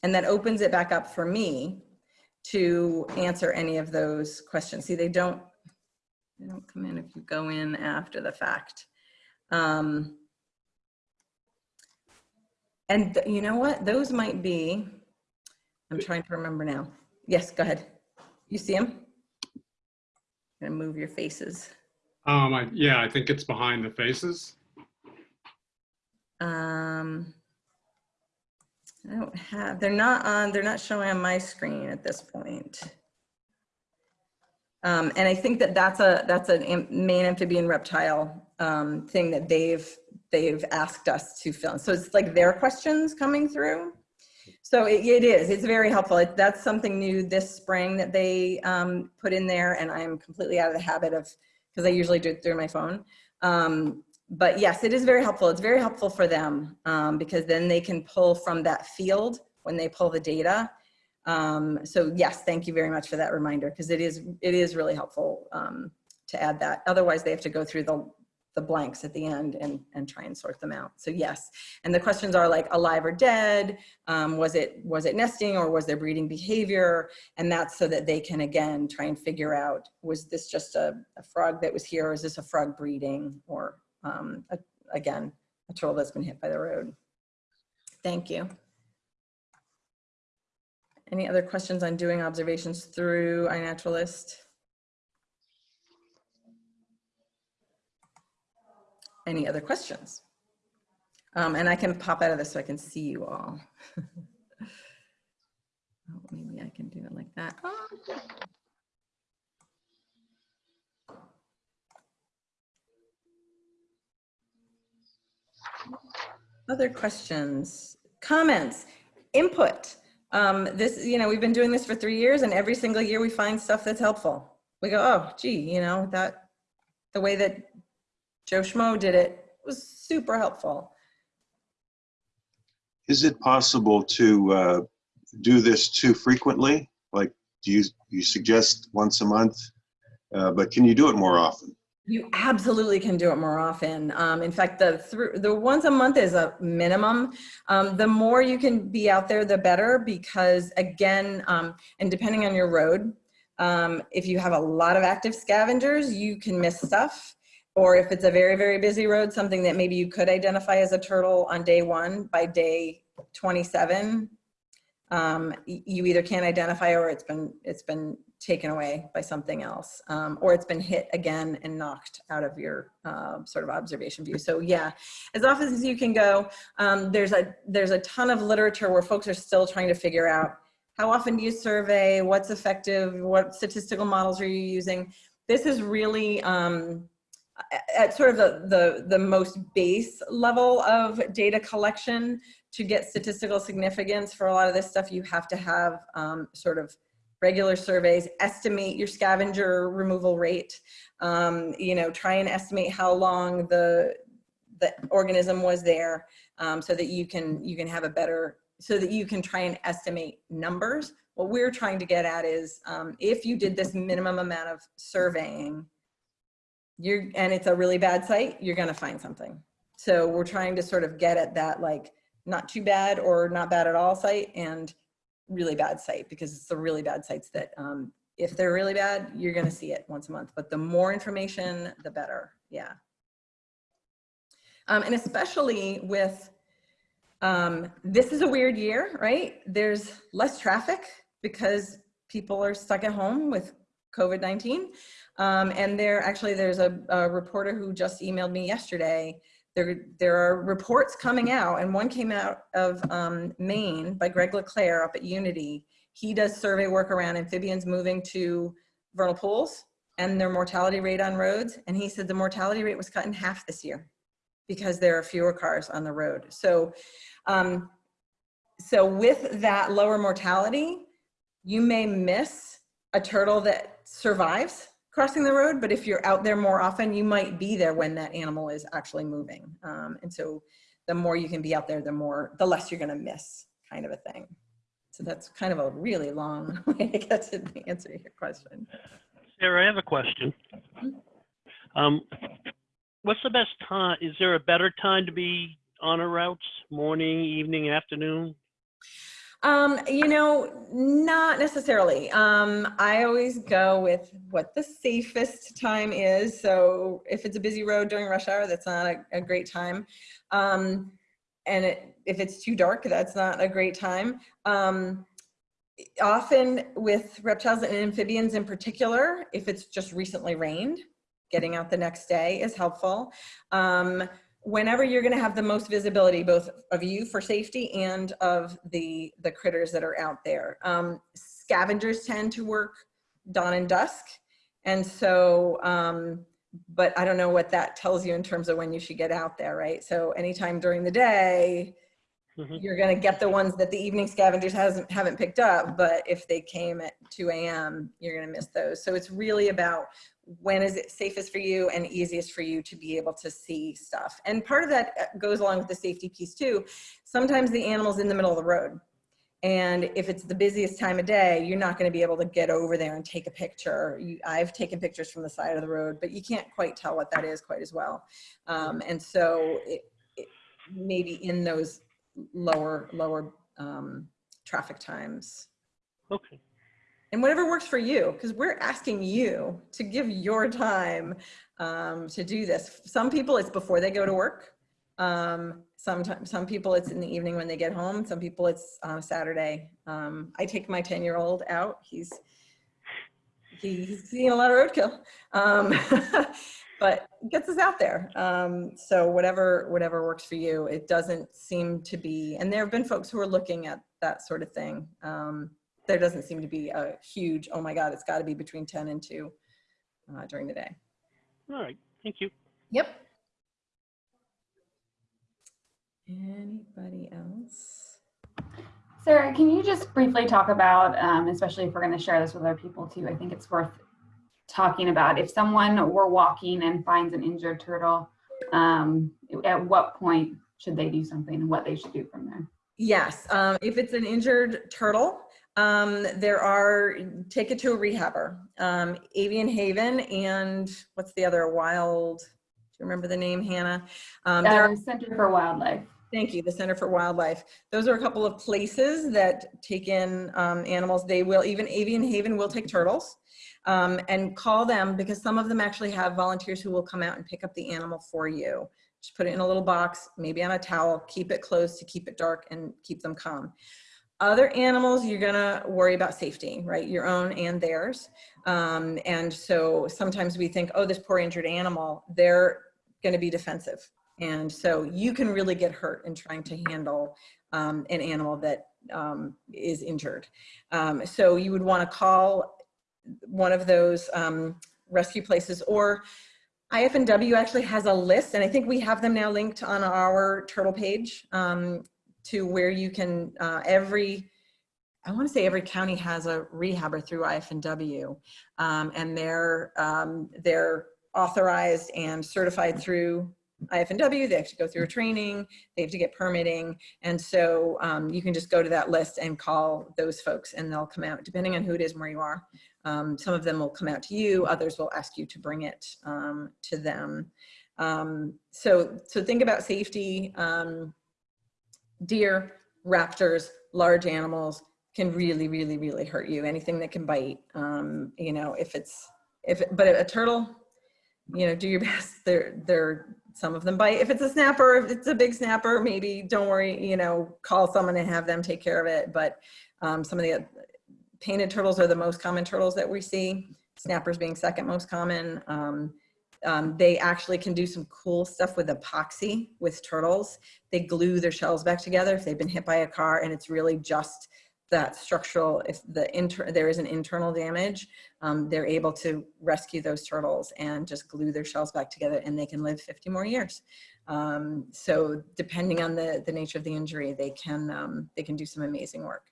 and that opens it back up for me to answer any of those questions. See, they don't, they don't come in if you go in after the fact. Um, and you know what? Those might be, I'm trying to remember now. Yes, go ahead. You see them? Gonna move your faces. Um, I, yeah, I think it's behind the faces. Um, I don't have, they're not on, they're not showing on my screen at this point. Um, and I think that that's a, that's a Maine amphibian reptile, um, thing that they've, they've asked us to fill. in. So it's like their questions coming through. So it, it is, it's very helpful. It- That's something new this spring that they, um, put in there and I'm completely out of the habit of, because I usually do it through my phone. Um, but yes, it is very helpful. It's very helpful for them um, because then they can pull from that field when they pull the data. Um, so yes, thank you very much for that reminder because it is it is really helpful um, to add that. Otherwise, they have to go through the the blanks at the end and and try and sort them out. So yes, and the questions are like alive or dead. Um, was it was it nesting or was there breeding behavior? And that's so that they can again try and figure out was this just a, a frog that was here or is this a frog breeding or um, a, again, a turtle that's been hit by the road. Thank you. Any other questions on doing observations through iNaturalist? Any other questions? Um, and I can pop out of this so I can see you all. oh, maybe I can do it like that. Other questions, comments, input. Um, this, you know, we've been doing this for three years and every single year we find stuff that's helpful. We go, oh, gee, you know, that, the way that Joe Schmo did it It was super helpful. Is it possible to uh, do this too frequently? Like, do you, you suggest once a month? Uh, But can you do it more often? You absolutely can do it more often. Um, in fact, the through the once a month is a minimum. Um, the more you can be out there, the better. Because again, um, and depending on your road, um, if you have a lot of active scavengers, you can miss stuff. Or if it's a very very busy road, something that maybe you could identify as a turtle on day one, by day 27, um, you either can't identify or it's been it's been taken away by something else, um, or it's been hit again and knocked out of your uh, sort of observation view. So yeah, as often as you can go. Um, there's a there's a ton of literature where folks are still trying to figure out how often do you survey, what's effective, what statistical models are you using. This is really um, at sort of the, the the most base level of data collection to get statistical significance for a lot of this stuff, you have to have um, sort of regular surveys, estimate your scavenger removal rate, um, you know, try and estimate how long the, the organism was there um, so that you can, you can have a better, so that you can try and estimate numbers. What we're trying to get at is um, if you did this minimum amount of surveying, you're, and it's a really bad site, you're gonna find something. So we're trying to sort of get at that like not too bad or not bad at all site and really bad site because it's the really bad sites that um, if they're really bad, you're gonna see it once a month. But the more information, the better, yeah. Um, and especially with, um, this is a weird year, right? There's less traffic because people are stuck at home with COVID-19. Um, and there actually, there's a, a reporter who just emailed me yesterday there, there are reports coming out, and one came out of um, Maine by Greg LeClaire up at Unity. He does survey work around amphibians moving to vernal pools and their mortality rate on roads. And he said the mortality rate was cut in half this year because there are fewer cars on the road. So, um, so with that lower mortality, you may miss a turtle that survives crossing the road, but if you're out there more often, you might be there when that animal is actually moving. Um, and so the more you can be out there, the more, the less you're gonna miss kind of a thing. So that's kind of a really long way to get to the answer to your question. Sarah, I have a question. Um, what's the best time? Is there a better time to be on a routes? Morning, evening, afternoon? Um, you know, not necessarily. Um, I always go with what the safest time is. So if it's a busy road during rush hour, that's not a, a great time. Um, and it, if it's too dark, that's not a great time. Um, often with reptiles and amphibians in particular, if it's just recently rained, getting out the next day is helpful. Um, whenever you're going to have the most visibility, both of you for safety and of the, the critters that are out there. Um, scavengers tend to work dawn and dusk. And so, um, but I don't know what that tells you in terms of when you should get out there, right? So anytime during the day, Mhm. you're going to get the ones that the evening scavengers hasn't haven't picked up but if they came at 2 a.m you're going to miss those so it's really about when is it safest for you and easiest for you to be able to see stuff? And part of that uh, goes along with the safety piece too. Sometimes the animal's in the middle of the road and if it's the busiest time of day you're not going to be able to get over there and take a picture. You, i've taken pictures from the side of the road but you can't quite tell what that is quite as well. Um, and so it, it, maybe in those lower lower um, traffic times. Okay. And whatever works for you because we're asking you to give your time um, to do this. Some people it's before they go to work. Um, sometimes some people it's in the evening when they get home. Some people it's a saturday. Um, i take my 10 year old out. He's he's seen a lot of roadkill. Um, but gets us out there. Um, so whatever whatever works for you it doesn't seem to be and there have been folks who are looking at that sort of thing. Um, there doesn't seem to be a huge oh my god it's got to be between 10 and 2 uh, during the day All right. Thank you. yep anybody else Sarah, can you just briefly talk about, um, especially if we're going to share this with other people too, I think it's worth talking about if someone were walking and finds an injured turtle, um, at what point should they do something and what they should do from there? Yes, um, if it's an injured turtle, um, there are, take it to a rehabber. Um, Avian Haven and what's the other, Wild, do you remember the name, Hannah? Um, there are- Uh, Center for Wildlife. Thank you, the Center for Wildlife. Those are a couple of places that take in um, animals. They will, even Avian Haven will take turtles. Um, and call them because some of them actually have volunteers who will come out and pick up the animal for you. Just put it in a little box, maybe on a towel, keep it closed to keep it dark and keep them calm. Other animals, you're gonna worry about safety, right? Your own and theirs. Um, and so sometimes we think, oh, this poor injured animal, they're gonna be defensive. And so you can really get hurt in trying to handle um, an animal that um, is injured. Um, so you would wanna call one of those um, rescue places or IFNW actually has a list and I think we have them now linked on our turtle page um, to where you can, uh, every, I want to say every county has a rehabber through IFNW um, and they're, um, they're authorized and certified through IFNW. They have to go through a training, they have to get permitting. And so um, you can just go to that list and call those folks and they'll come out depending on who it is and where you are. Um, some of them will come out to you, others will ask you to bring it um, to them. Um, so, so think about safety. Deer, raptors, large animals can really, really, really hurt you. Anything that can bite, um, you know, if it's, if, but a turtle, you know, do your best. They're, they're, some of them bite. If it's a snapper, if it's a big snapper, maybe don't worry, you know, call someone and have them take care of it. But um, some of the painted turtles are the most common turtles that we see. Snappers being second most common. Um, um, they actually can do some cool stuff with epoxy with turtles. They glue their shells back together if they've been hit by a car and it's really just that structural, if the inter there is an internal damage, um, they're able to rescue those turtles and just glue their shells back together and they can live 50 more years. Um, so depending on the, the nature of the injury, they can, um, they can do some amazing work.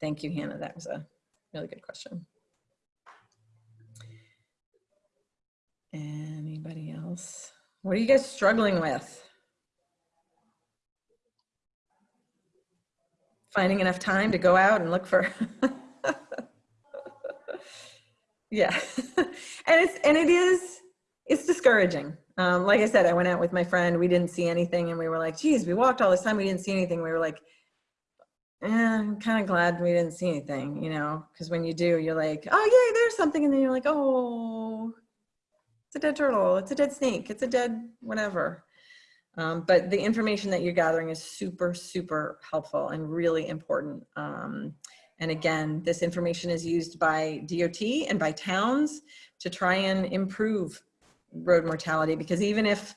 Thank you, Hannah. That was a really good question. Anybody else? What are you guys struggling with? Finding enough time to go out and look for. yeah, and it's and it is it's discouraging. Um, like I said, I went out with my friend. We didn't see anything, and we were like, "Geez, we walked all this time. We didn't see anything." We were like, eh, "I'm kind of glad we didn't see anything," you know, because when you do, you're like, "Oh yeah, there's something," and then you're like, "Oh, it's a dead turtle. It's a dead snake. It's a dead whatever." Um, but the information that you're gathering is super, super helpful and really important. Um, and again, this information is used by DOT and by towns to try and improve road mortality because even if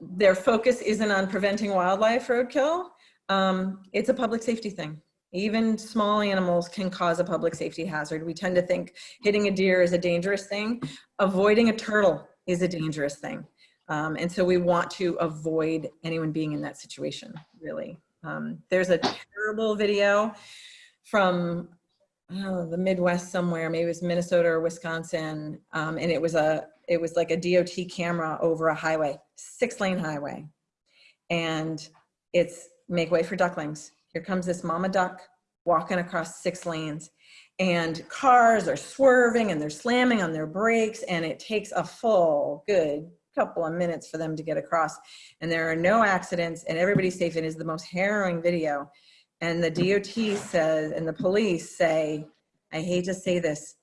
their focus isn't on preventing wildlife roadkill, um, it's a public safety thing. Even small animals can cause a public safety hazard. We tend to think hitting a deer is a dangerous thing. Avoiding a turtle is a dangerous thing. Um, and so we want to avoid anyone being in that situation, really. Um, there's a terrible video from know, the Midwest somewhere, maybe it was Minnesota or Wisconsin, um, and it was a it was like a DOT camera over a highway, six lane highway, and it's make way for ducklings. Here comes this mama duck walking across six lanes, and cars are swerving and they're slamming on their brakes, and it takes a full good couple of minutes for them to get across, and there are no accidents, and everybody's safe. It is the most harrowing video. And the DOT says, and the police say, I hate to say this,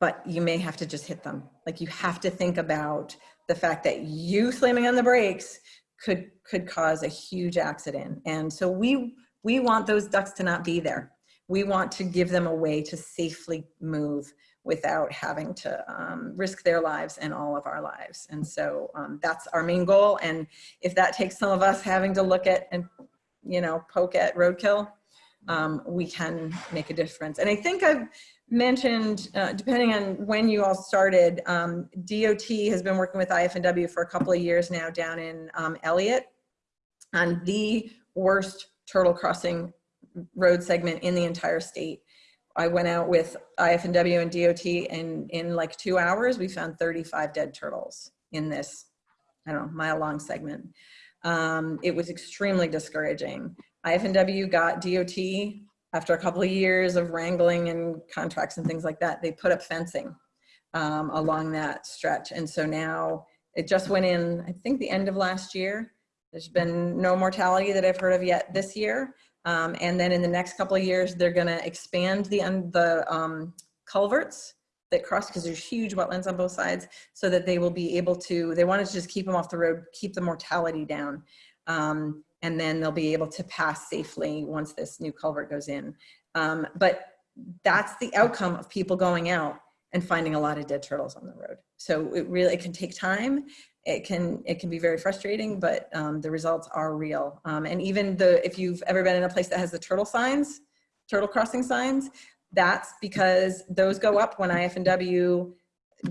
but you may have to just hit them. Like you have to think about the fact that you slamming on the brakes could could cause a huge accident. And so we we want those ducks to not be there. We want to give them a way to safely move without having to um, risk their lives and all of our lives. And so um, that's our main goal. And if that takes some of us having to look at and you know, poke at roadkill, um, we can make a difference. And I think I've mentioned, uh, depending on when you all started, um, DOT has been working with IFNW for a couple of years now down in um, Eliot on the worst turtle crossing road segment in the entire state. I went out with IFNW and DOT and in like two hours, we found 35 dead turtles in this, I don't know, mile long segment. Um, it was extremely discouraging. IFNW got DOT after a couple of years of wrangling and contracts and things like that. They put up fencing um, along that stretch. And so now it just went in, I think the end of last year. There's been no mortality that I've heard of yet this year. Um, and then in the next couple of years, they're gonna expand the, the um, culverts that cross because there's huge wetlands on both sides so that they will be able to, they wanted to just keep them off the road, keep the mortality down. Um, and then they'll be able to pass safely once this new culvert goes in. Um, but that's the outcome of people going out and finding a lot of dead turtles on the road. So it really, it can take time. It can, it can be very frustrating, but um, the results are real. Um, and even the, if you've ever been in a place that has the turtle signs, turtle crossing signs, that's because those go up when IFNW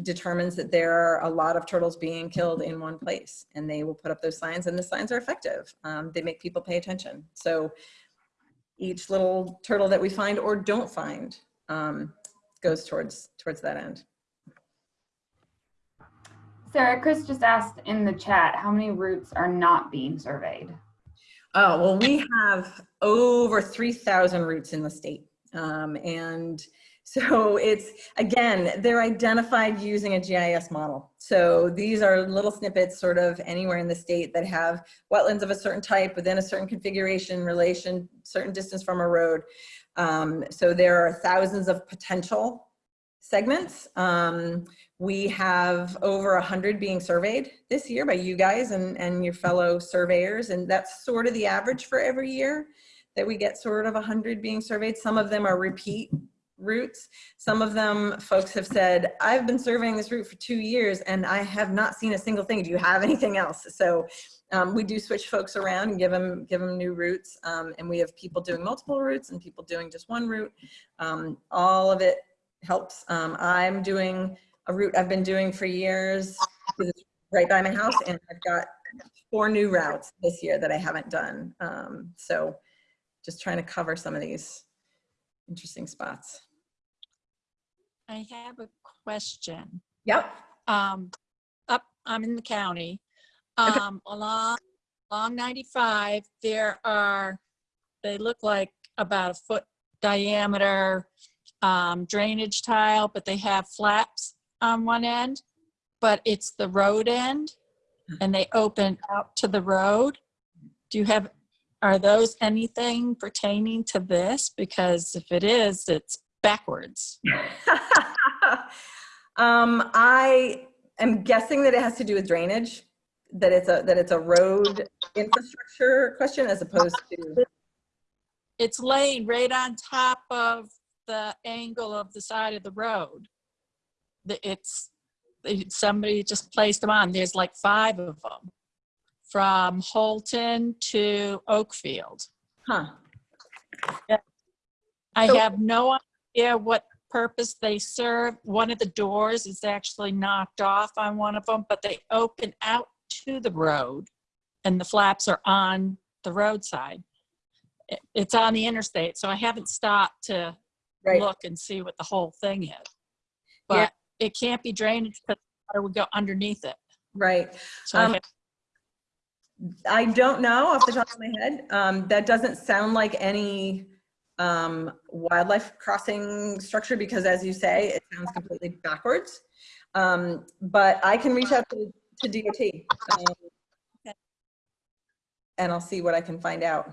determines that there are a lot of turtles being killed in one place and they will put up those signs and the signs are effective. Um, they make people pay attention. So each little turtle that we find or don't find um, goes towards, towards that end. Sarah, Chris just asked in the chat, how many routes are not being surveyed? Oh, well, we have over 3,000 routes in the state. Um, and so it's, again, they're identified using a GIS model. So these are little snippets sort of anywhere in the state that have wetlands of a certain type within a certain configuration, relation, certain distance from a road. Um, so there are thousands of potential segments. Um, we have over a hundred being surveyed this year by you guys and, and your fellow surveyors. And that's sort of the average for every year that we get sort of a hundred being surveyed. Some of them are repeat routes. Some of them folks have said, I've been surveying this route for two years and I have not seen a single thing. Do you have anything else? So um, we do switch folks around and give them, give them new routes. Um, and we have people doing multiple routes and people doing just one route. Um, all of it helps. Um, I'm doing a route I've been doing for years right by my house and I've got four new routes this year that I haven't done. Um, so just trying to cover some of these interesting spots. I have a question. Yep. Um, up, I'm in the county. Okay. Um, along, along 95, there are, they look like about a foot diameter um, drainage tile, but they have flaps on one end, but it's the road end and they open out to the road. Do you have, are those anything pertaining to this? Because if it is, it's backwards. um, I am guessing that it has to do with drainage, that it's a that it's a road infrastructure question as opposed to. It's laying right on top of the angle of the side of the road. It's, somebody just placed them on. There's like five of them. From Houlton to Oakfield. Huh. I So- have no idea what purpose they serve. One of the doors is actually knocked off on one of them, but they open out to the road and the flaps are on the roadside. It- It's on the interstate, so I haven't stopped to Right. look and see what the whole thing is. Yeah. But it can't be drainage because water would go underneath it. Right. So I Um, have- I don't know off the top of my head. Um, that doesn't sound like any um, wildlife crossing structure because as you say, it sounds completely backwards. Um, but I can reach out to, to DOT. um, Okay. And I'll see what I can find out.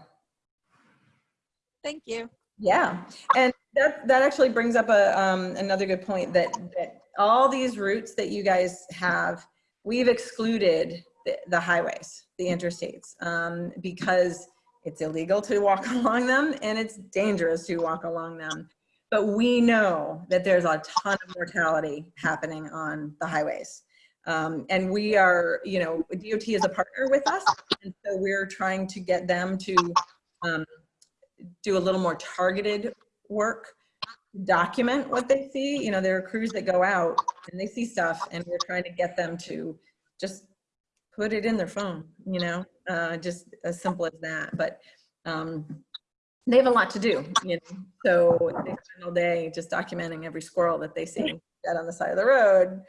Thank you. Yeah, and that, that actually brings up a, um, another good point that, that all these routes that you guys have, we've excluded the, the highways, the interstates, um, because it's illegal to walk along them and it's dangerous to walk along them. But we know that there's a ton of mortality happening on the highways. Um, and we are, you know, DOT is a partner with us. And so we're trying to get them to, um, do a little more targeted work, document what they see. You know, there are crews that go out and they see stuff and we're trying to get them to just put it in their phone, you know, uh, just as simple as that. But um, they have a lot to do, you know, so they spend all day just documenting every squirrel that they see dead on the side of the road.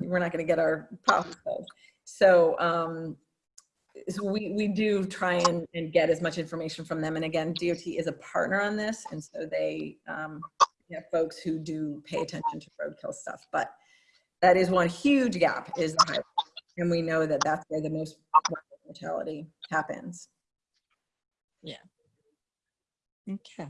We're not going to get our filled. So um, so we, we do try and, and get as much information from them. And again, DOT is a partner on this. And so they um, have folks who do pay attention to roadkill stuff. But that is one huge gap is the highway. And we know that that's where the most mortality happens. Yeah. Okay.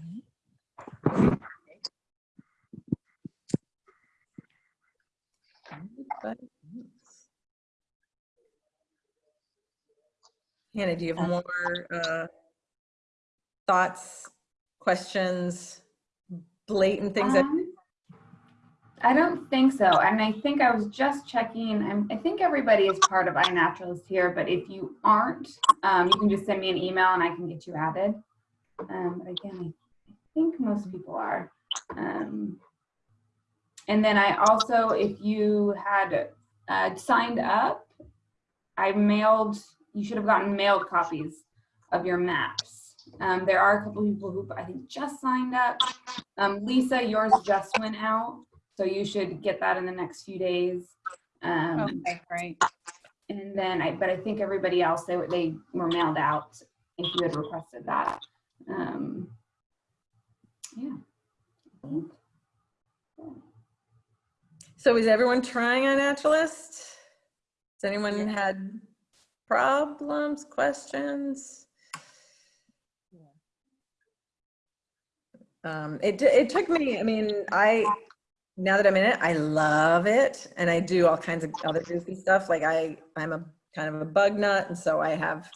Hannah, do you have more uh, thoughts, questions, blatant things that Um, I don't think so. And I think I was just checking, I'm- I think everybody is part of iNaturalist here, but if you aren't, um, you can just send me an email and I can get you added. Um, but again, I think most people are. Um, and then I also, if you had uh, signed up, I mailed, you should have gotten mailed copies of your maps. Um, there are a couple people who I think just signed up. Um, Lisa, yours just went out, so you should get that in the next few days. Um, Okay, great. and then I, but I think everybody else, they, were- they were mailed out if you had requested that. Um, yeah. So is everyone trying on Naturalist? Has anyone had problems, questions? Um, it, it took me, I mean, I, now that I'm in it, I love it. And I do all kinds of other goofy stuff. Like I, I'm a kind of a bug nut. And so I have,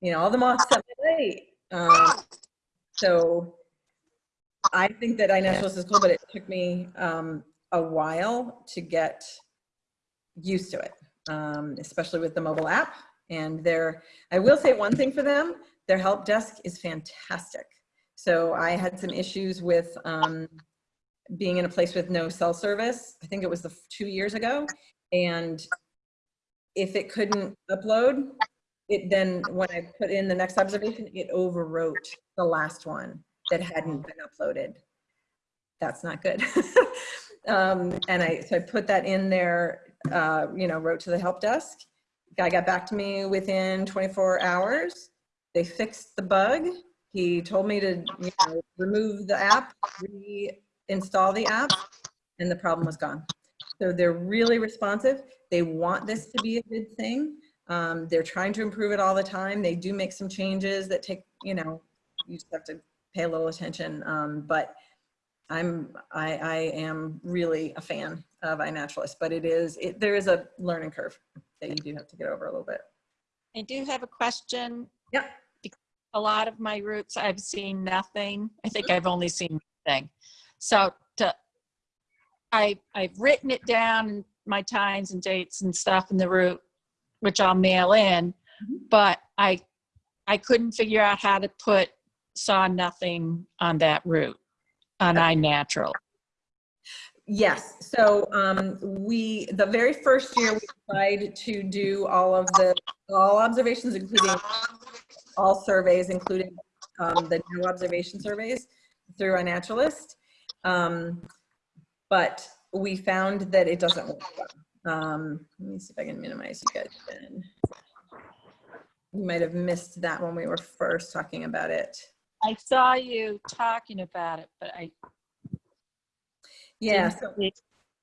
you know, all the moths at plate. Um, so I think that iNaturalist is cool, but it took me, um, a while to get used to it, um, especially with the mobile app. And their, I will say one thing for them, their help desk is fantastic. So I had some issues with um, being in a place with no cell service. I think it was the two years ago. And if it couldn't upload, it then, when I put in the next observation, it overwrote the last one that hadn't been uploaded. That's not good. Um, and I, so I put that in there, uh, you know, wrote to the help desk. Guy got back to me within 24 hours. They fixed the bug. He told me to, you know, remove the app, reinstall the app, and the problem was gone. So they're really responsive. They want this to be a good thing. Um, they're trying to improve it all the time. They do make some changes that take, you know, you just have to pay a little attention. Um, but I'm, I, I am really a fan of iNaturalist, but it is, it, there is a learning curve that you do have to get over a little bit. I do have a question. Yep. A lot of my roots, I've seen nothing. I think I've only seen nothing. So to, I, I've written it down, my times and dates and stuff in the route, which I'll mail in, but I, I couldn't figure out how to put saw nothing on that route on iNatural. Yes, so um, we, the very first year, we tried to do all of the, all observations, including all surveys, including um, the new observation surveys through iNaturalist. Um, But we found that it doesn't work well. Um, Let me see if I can minimize you guys then. You might have missed that when we were first talking about it. I saw you talking about it, but I Yeah, so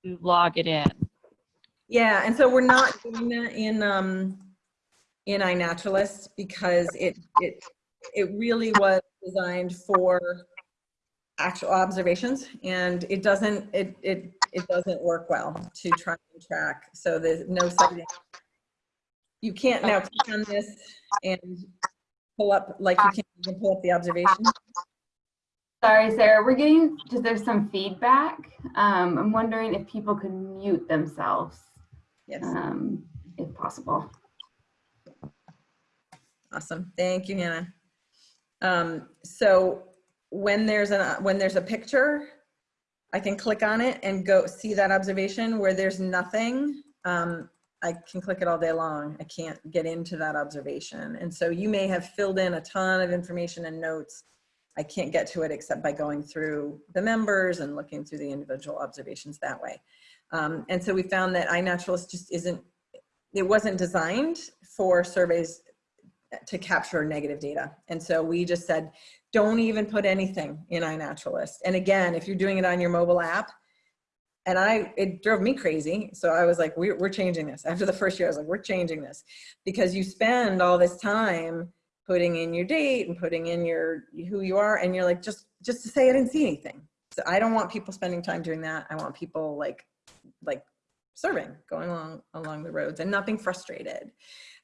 you log it in. Yeah, and so we're not doing that in, um, in iNaturalist because it, it, it really was designed for actual observations and it doesn't, it, it, it doesn't work well to try and track. So there's no sighting. You can't now click on this and pull up, like you can't even pull up the observation. Sorry, Sarah, we're getting, just there's some feedback. Um, I'm wondering if people could mute themselves, Yes, um, if possible. awesome. Thank you, Hannah. Um, so when there's a, when there's a picture, I can click on it and go see that observation where there's nothing. Um, I can click it all day long. I can't get into that observation. And so you may have filled in a ton of information and notes. I can't get to it except by going through the members and looking through the individual observations that way. Um, and so we found that iNaturalist just isn't, it wasn't designed for surveys to capture negative data. And so we just said, don't even put anything in iNaturalist. And again, if you're doing it on your mobile app, and I, it drove me crazy. So I was like, we're, we're changing this. After the first year, I was like, we're changing this because you spend all this time putting in your date and putting in your, who you are. And you're like, just, just to say I didn't see anything. So I don't want people spending time doing that. I want people like, like serving, going along, along the roads and not being frustrated.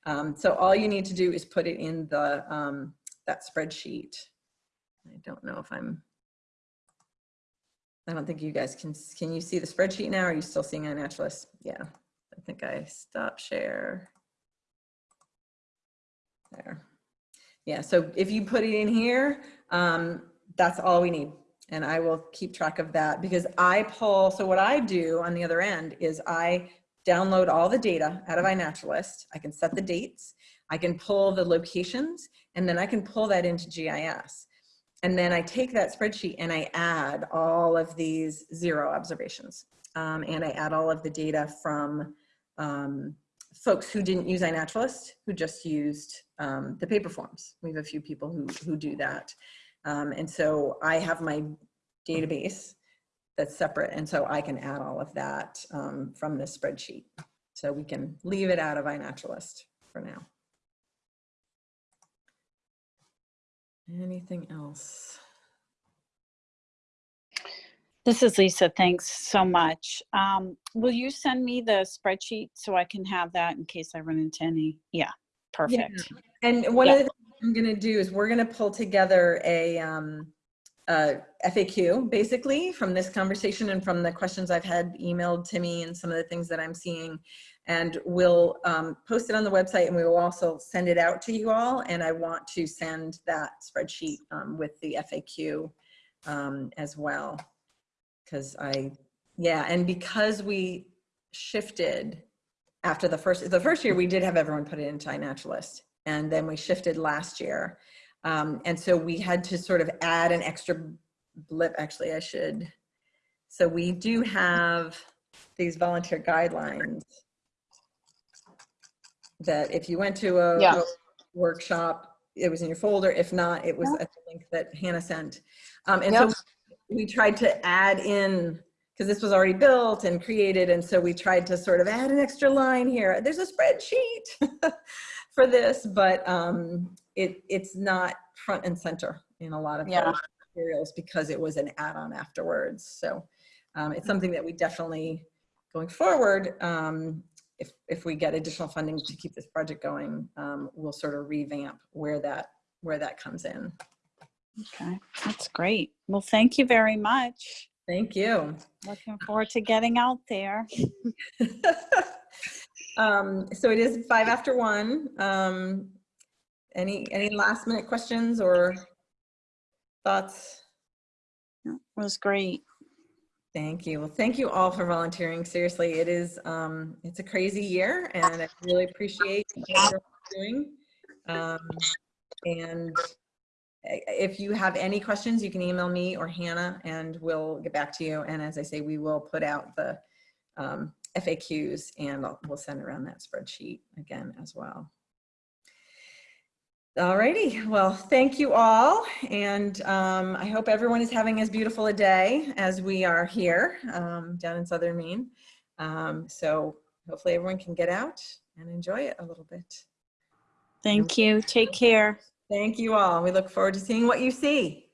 Um, so all you need to do is put it in the, um, that spreadsheet. I don't know if I'm, I don't think you guys can, can you see the spreadsheet now? Are you still seeing iNaturalist? Yeah, I think I stop share. There. Yeah, so if you put it in here, um, that's all we need. And I will keep track of that because I pull, so what I do on the other end is I download all the data out of iNaturalist. I can set the dates, I can pull the locations, and then I can pull that into GIS. And then I take that spreadsheet and I add all of these zero observations. Um, and I add all of the data from um, folks who didn't use iNaturalist, who just used um, the paper forms. We have a few people who, who do that. Um, and so I have my database that's separate. And so I can add all of that um, from this spreadsheet. So we can leave it out of iNaturalist for now. Anything else? This is Lisa. Thanks so much. Um, will you send me the spreadsheet so I can have that in case I run into any? Yeah, perfect. And one Yeah. of the things I'm gonna do is we're gonna pull together a, um, a FAQ, basically, from this conversation and from the questions I've had emailed to me and some of the things that I'm seeing. And we'll um, post it on the website and we will also send it out to you all. And I want to send that spreadsheet um, with the FAQ um, as well. Because I, yeah, and because we shifted after the first, the first year we did have everyone put it into iNaturalist and then we shifted last year. Um, and so we had to sort of add an extra blip. Actually, I should So we do have these volunteer guidelines that if you went to a Yeah. workshop, it was in your folder. If not, it was a link that Hannah sent. Um, and so we tried to add in, because this was already built and created, and so we tried to sort of add an extra line here. There's a spreadsheet for this, but um, it, it's not front and center in a lot of Yeah. materials because it was an add-on afterwards. So um, it's something that we definitely, going forward, um, if, if we get additional funding to keep this project going, um, we'll sort of revamp where that, where that comes in. Okay, that's great. Well, thank you very much. Thank you. Looking forward to getting out there. um, so it is five after one. Um, any any last minute questions or thoughts? It was great. Thank you. Well, thank you all for volunteering. Seriously, it is um, it's a crazy year, and I really appreciate what you're doing. Um, and if you have any questions, you can email me or Hannah, and we'll get back to you. And as I say, we will put out the um, FAQs, and I'll- we'll send around that spreadsheet again as well. Alrighty, well, thank you all, and um, I hope everyone is having as beautiful a day as we are here um, down in southern Maine. Um, so hopefully everyone can get out and enjoy it a little bit. Thank you. Take care. Thank you all. We look forward to seeing what you see.